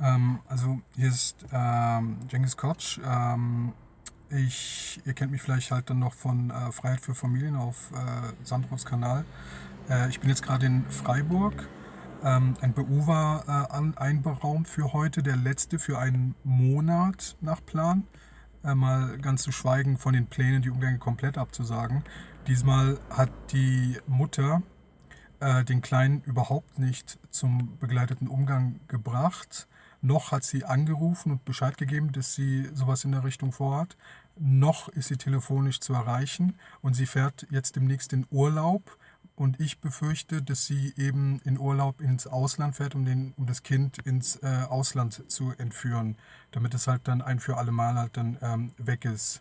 Ähm, also hier ist ähm, Cengiz Kotsch. Ähm, ich, ihr kennt mich vielleicht halt dann noch von äh, Freiheit für Familien auf äh, Sandros Kanal. Äh, ich bin jetzt gerade in Freiburg. Ähm, ein BU war äh, einberaumt für heute, der letzte für einen Monat nach Plan. Äh, mal ganz zu schweigen von den Plänen, die Umgänge komplett abzusagen. Diesmal hat die Mutter äh, den Kleinen überhaupt nicht zum begleiteten Umgang gebracht. Noch hat sie angerufen und Bescheid gegeben, dass sie sowas in der Richtung vorhat. Noch ist sie telefonisch zu erreichen und sie fährt jetzt demnächst in Urlaub. Und ich befürchte, dass sie eben in Urlaub ins Ausland fährt, um, den, um das Kind ins äh, Ausland zu entführen, damit es halt dann ein für alle Mal halt dann ähm, weg ist.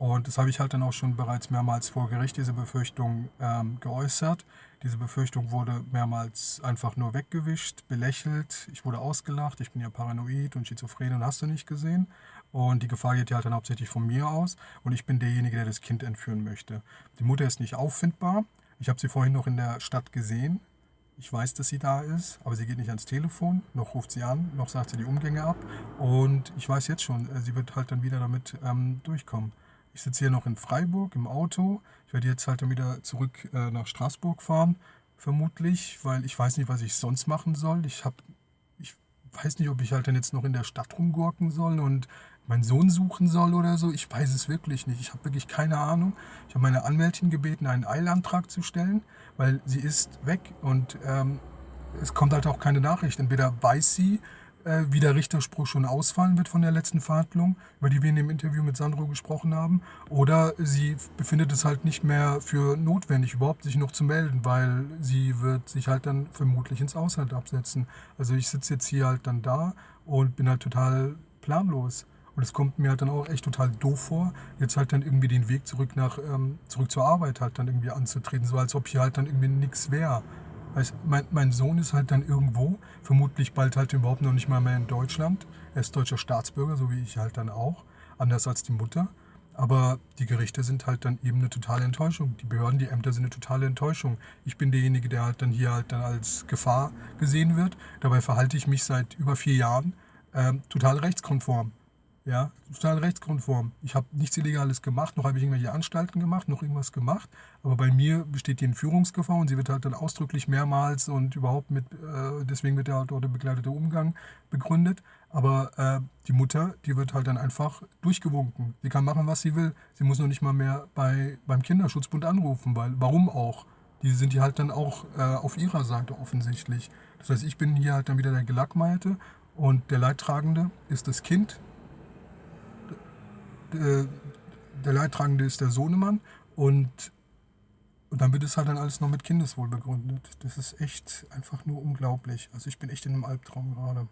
Und das habe ich halt dann auch schon bereits mehrmals vor Gericht, diese Befürchtung ähm, geäußert. Diese Befürchtung wurde mehrmals einfach nur weggewischt, belächelt. Ich wurde ausgelacht, ich bin ja paranoid und schizophren und hast du nicht gesehen. Und die Gefahr geht ja halt dann hauptsächlich von mir aus. Und ich bin derjenige, der das Kind entführen möchte. Die Mutter ist nicht auffindbar. Ich habe sie vorhin noch in der Stadt gesehen. Ich weiß, dass sie da ist, aber sie geht nicht ans Telefon, noch ruft sie an, noch sagt sie die Umgänge ab. Und ich weiß jetzt schon, äh, sie wird halt dann wieder damit ähm, durchkommen. Ich sitze hier noch in Freiburg im Auto. Ich werde jetzt halt dann wieder zurück äh, nach Straßburg fahren, vermutlich, weil ich weiß nicht, was ich sonst machen soll. Ich habe, ich weiß nicht, ob ich halt dann jetzt noch in der Stadt rumgurken soll und meinen Sohn suchen soll oder so. Ich weiß es wirklich nicht. Ich habe wirklich keine Ahnung. Ich habe meine Anwältin gebeten, einen Eilantrag zu stellen, weil sie ist weg und ähm, es kommt halt auch keine Nachricht. Entweder weiß sie, äh, wie der Richterspruch schon ausfallen wird von der letzten Verhandlung, über die wir in dem Interview mit Sandro gesprochen haben. Oder sie befindet es halt nicht mehr für notwendig, überhaupt sich noch zu melden, weil sie wird sich halt dann vermutlich ins Ausland absetzen. Also ich sitze jetzt hier halt dann da und bin halt total planlos. Und es kommt mir halt dann auch echt total doof vor, jetzt halt dann irgendwie den Weg zurück nach ähm, zurück zur Arbeit halt dann irgendwie anzutreten, so als ob hier halt dann irgendwie nichts wäre. Weißt, mein, mein Sohn ist halt dann irgendwo, vermutlich bald halt überhaupt noch nicht mal mehr in Deutschland. Er ist deutscher Staatsbürger, so wie ich halt dann auch, anders als die Mutter. Aber die Gerichte sind halt dann eben eine totale Enttäuschung. Die Behörden, die Ämter sind eine totale Enttäuschung. Ich bin derjenige, der halt dann hier halt dann als Gefahr gesehen wird. Dabei verhalte ich mich seit über vier Jahren ähm, total rechtskonform. Ja, total rechtskonform. Ich habe nichts Illegales gemacht, noch habe ich irgendwelche Anstalten gemacht, noch irgendwas gemacht. Aber bei mir besteht die Entführungsgefahr und sie wird halt dann ausdrücklich mehrmals und überhaupt mit, äh, deswegen wird ja halt dort der begleitete Umgang begründet. Aber äh, die Mutter, die wird halt dann einfach durchgewunken. Sie kann machen, was sie will. Sie muss noch nicht mal mehr bei, beim Kinderschutzbund anrufen, weil warum auch? Die sind ja halt dann auch äh, auf ihrer Seite offensichtlich. Das heißt, ich bin hier halt dann wieder der Gelackmeierte und der Leidtragende ist das Kind, äh, der Leidtragende ist der Sohnemann und, und dann wird es halt dann alles noch mit Kindeswohl begründet. Das ist echt einfach nur unglaublich. Also ich bin echt in einem Albtraum gerade.